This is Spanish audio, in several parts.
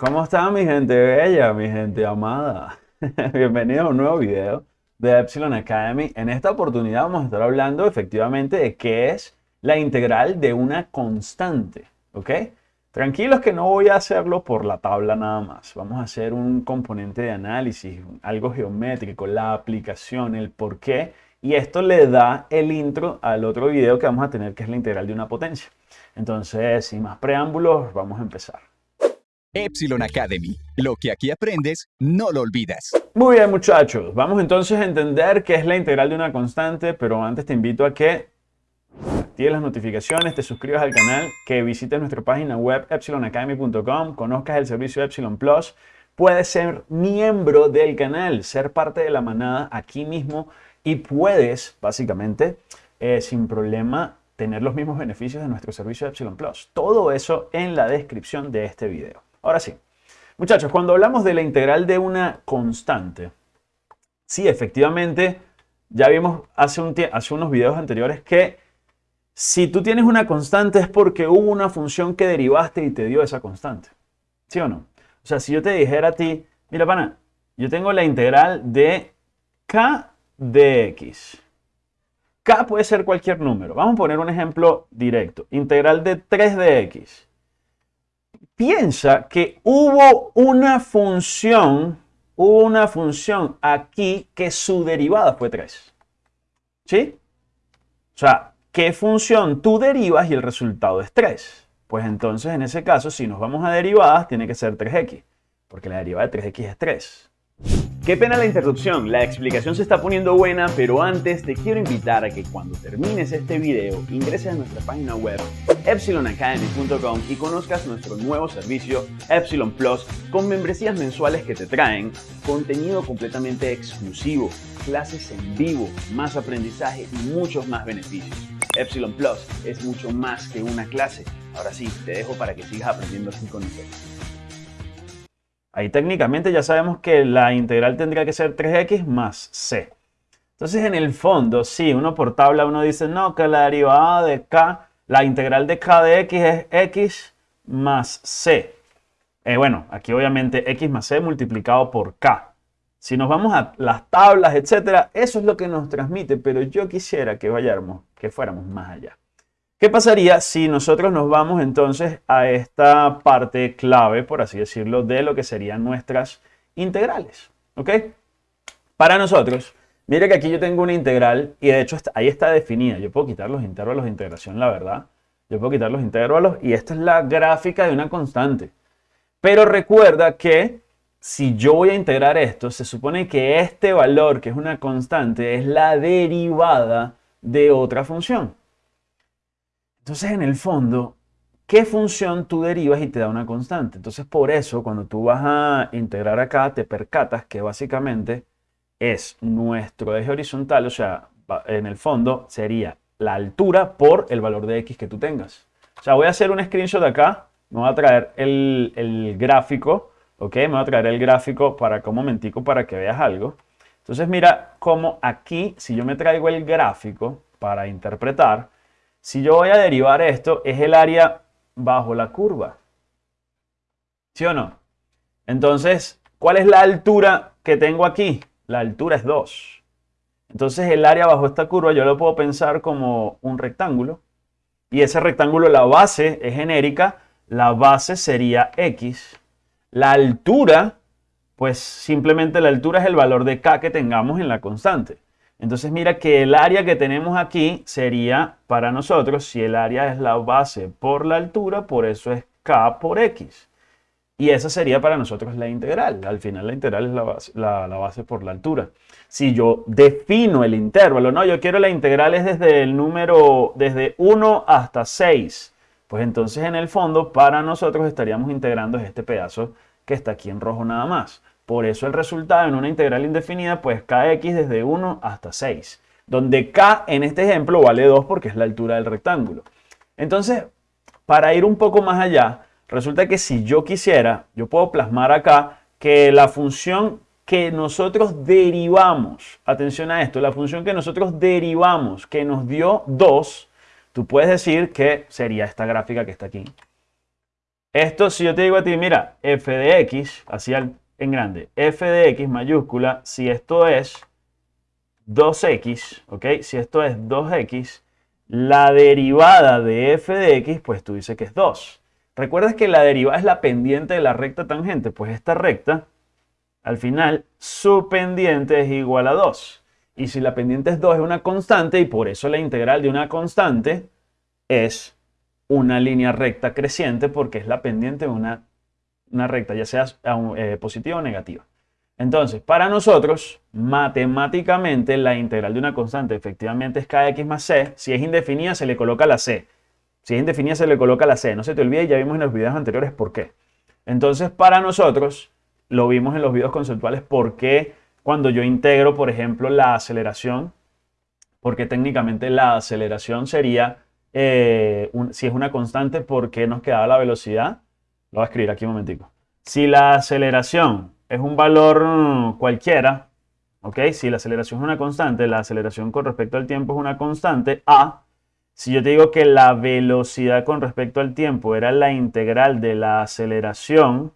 ¿Cómo está mi gente bella, mi gente amada? Bienvenidos a un nuevo video de Epsilon Academy. En esta oportunidad vamos a estar hablando efectivamente de qué es la integral de una constante, ¿ok? Tranquilos que no voy a hacerlo por la tabla nada más. Vamos a hacer un componente de análisis, algo geométrico, la aplicación, el por qué. Y esto le da el intro al otro video que vamos a tener, que es la integral de una potencia. Entonces, sin más preámbulos, vamos a empezar. Epsilon Academy. Lo que aquí aprendes, no lo olvidas. Muy bien, muchachos. Vamos entonces a entender qué es la integral de una constante, pero antes te invito a que actives las notificaciones, te suscribas al canal, que visites nuestra página web epsilonacademy.com, conozcas el servicio Epsilon Plus, puedes ser miembro del canal, ser parte de la manada aquí mismo y puedes, básicamente, eh, sin problema, tener los mismos beneficios de nuestro servicio Epsilon Plus. Todo eso en la descripción de este video. Ahora sí, muchachos, cuando hablamos de la integral de una constante, sí, efectivamente, ya vimos hace, un hace unos videos anteriores que si tú tienes una constante es porque hubo una función que derivaste y te dio esa constante. ¿Sí o no? O sea, si yo te dijera a ti, mira, pana, yo tengo la integral de k de x. K puede ser cualquier número. Vamos a poner un ejemplo directo. Integral de 3 de x piensa que hubo una función, hubo una función aquí que su derivada fue 3. ¿Sí? O sea, ¿qué función tú derivas y el resultado es 3? Pues entonces en ese caso, si nos vamos a derivadas, tiene que ser 3x, porque la derivada de 3x es 3. Qué pena la interrupción, la explicación se está poniendo buena, pero antes te quiero invitar a que cuando termines este video ingreses a nuestra página web epsilonacademy.com y conozcas nuestro nuevo servicio Epsilon Plus con membresías mensuales que te traen contenido completamente exclusivo, clases en vivo, más aprendizaje y muchos más beneficios. Epsilon Plus es mucho más que una clase. Ahora sí, te dejo para que sigas aprendiendo así con nosotros. Ahí técnicamente ya sabemos que la integral tendría que ser 3x más c. Entonces en el fondo, sí, uno por tabla uno dice, no, que la derivada de k, la integral de k de x es x más c. Eh, bueno, aquí obviamente x más c multiplicado por k. Si nos vamos a las tablas, etcétera, eso es lo que nos transmite, pero yo quisiera que vayamos, que fuéramos más allá. ¿Qué pasaría si nosotros nos vamos entonces a esta parte clave, por así decirlo, de lo que serían nuestras integrales? ¿Ok? Para nosotros, mire que aquí yo tengo una integral y de hecho ahí está definida. Yo puedo quitar los intervalos de integración, la verdad. Yo puedo quitar los intervalos y esta es la gráfica de una constante. Pero recuerda que si yo voy a integrar esto, se supone que este valor, que es una constante, es la derivada de otra función. Entonces, en el fondo, ¿qué función tú derivas y te da una constante? Entonces, por eso, cuando tú vas a integrar acá, te percatas que básicamente es nuestro eje horizontal, o sea, en el fondo sería la altura por el valor de x que tú tengas. O sea, voy a hacer un screenshot acá, me voy a traer el, el gráfico, ¿ok? Me voy a traer el gráfico para un momentico para que veas algo. Entonces mira cómo aquí, si yo me traigo el gráfico para interpretar, si yo voy a derivar esto, es el área bajo la curva. ¿Sí o no? Entonces, ¿cuál es la altura que tengo aquí? La altura es 2. Entonces, el área bajo esta curva yo lo puedo pensar como un rectángulo. Y ese rectángulo, la base es genérica. La base sería x. La altura, pues simplemente la altura es el valor de k que tengamos en la constante. Entonces mira que el área que tenemos aquí sería para nosotros, si el área es la base por la altura, por eso es k por x. Y esa sería para nosotros la integral. Al final la integral es la base, por la altura. Si yo defino el intervalo, no, yo quiero la integral es desde el número, desde 1 hasta 6. Pues entonces en el fondo para nosotros estaríamos integrando este pedazo que está aquí en rojo nada más. Por eso el resultado en una integral indefinida, pues kx desde 1 hasta 6, donde k en este ejemplo vale 2 porque es la altura del rectángulo. Entonces, para ir un poco más allá, resulta que si yo quisiera, yo puedo plasmar acá que la función que nosotros derivamos, atención a esto, la función que nosotros derivamos que nos dio 2, tú puedes decir que sería esta gráfica que está aquí. Esto, si yo te digo a ti, mira, f de x, así en grande, f de x mayúscula, si esto es 2x, ¿ok? Si esto es 2x, la derivada de f de x, pues tú dices que es 2. ¿Recuerdas que la derivada es la pendiente de la recta tangente? Pues esta recta, al final, su pendiente es igual a 2. Y si la pendiente es 2 es una constante y por eso la integral de una constante es una línea recta creciente porque es la pendiente de una, una recta, ya sea eh, positiva o negativa. Entonces, para nosotros, matemáticamente, la integral de una constante efectivamente es kx más c. Si es indefinida, se le coloca la c. Si es indefinida, se le coloca la c. No se te olvide, ya vimos en los videos anteriores por qué. Entonces, para nosotros, lo vimos en los videos conceptuales, por qué cuando yo integro, por ejemplo, la aceleración, porque técnicamente la aceleración sería, eh, si es una constante, ¿por qué nos quedaba la velocidad? Lo voy a escribir aquí un momentico. Si la aceleración es un valor cualquiera, ¿ok? Si la aceleración es una constante, la aceleración con respecto al tiempo es una constante, A. Si yo te digo que la velocidad con respecto al tiempo era la integral de la aceleración,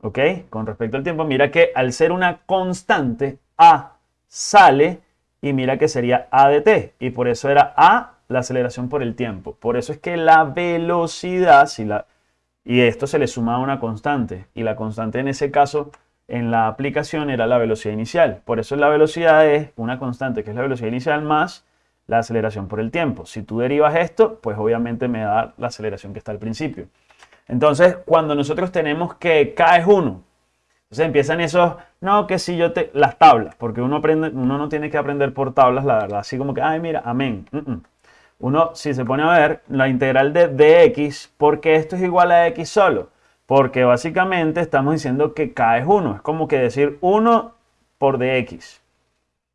¿ok? Con respecto al tiempo, mira que al ser una constante, A sale y mira que sería A de t. Y por eso era A la aceleración por el tiempo. Por eso es que la velocidad, si la, y esto se le suma una constante. Y la constante en ese caso en la aplicación era la velocidad inicial. Por eso la velocidad es una constante, que es la velocidad inicial más la aceleración por el tiempo. Si tú derivas esto, pues obviamente me da la aceleración que está al principio. Entonces, cuando nosotros tenemos que K es 1, entonces empiezan esos, no, que si yo te, las tablas, porque uno, aprende, uno no tiene que aprender por tablas, la verdad, así como que, ay, mira, amén. Uno, si se pone a ver la integral de dx, porque esto es igual a x solo. Porque básicamente estamos diciendo que k es 1. Es como que decir 1 por dx.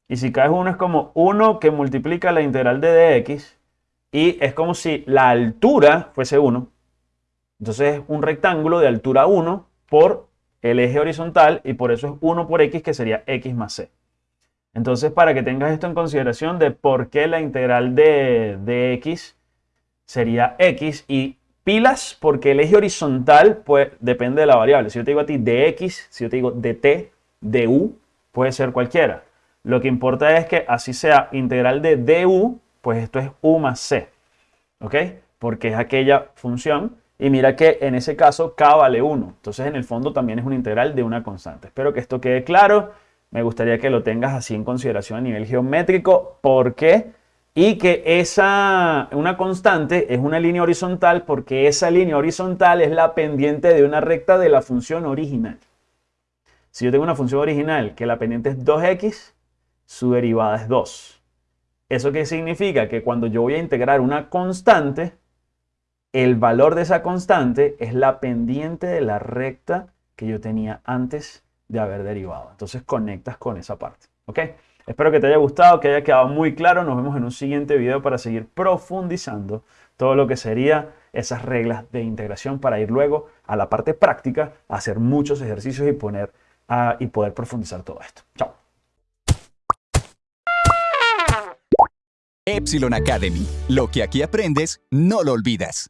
Y si k es 1 es como 1 que multiplica la integral de dx. Y es como si la altura fuese 1. Entonces es un rectángulo de altura 1 por el eje horizontal y por eso es 1 por x que sería x más c. Entonces para que tengas esto en consideración de por qué la integral de, dx sería x y Pilas porque el eje horizontal pues, depende de la variable. Si yo te digo a ti dx, si yo te digo dt, du, puede ser cualquiera. Lo que importa es que así sea integral de du, pues esto es u más c. ¿Ok? Porque es aquella función. Y mira que en ese caso k vale 1. Entonces en el fondo también es una integral de una constante. Espero que esto quede claro. Me gustaría que lo tengas así en consideración a nivel geométrico. ¿Por qué? y que esa, una constante es una línea horizontal porque esa línea horizontal es la pendiente de una recta de la función original. Si yo tengo una función original que la pendiente es 2x, su derivada es 2. ¿Eso qué significa? Que cuando yo voy a integrar una constante, el valor de esa constante es la pendiente de la recta que yo tenía antes de haber derivado. Entonces conectas con esa parte. ¿Ok? Espero que te haya gustado, que haya quedado muy claro. Nos vemos en un siguiente video para seguir profundizando todo lo que sería esas reglas de integración para ir luego a la parte práctica, hacer muchos ejercicios y, poner, y poder profundizar todo esto. Chao. Epsilon Academy. Lo que aquí aprendes, no lo olvidas.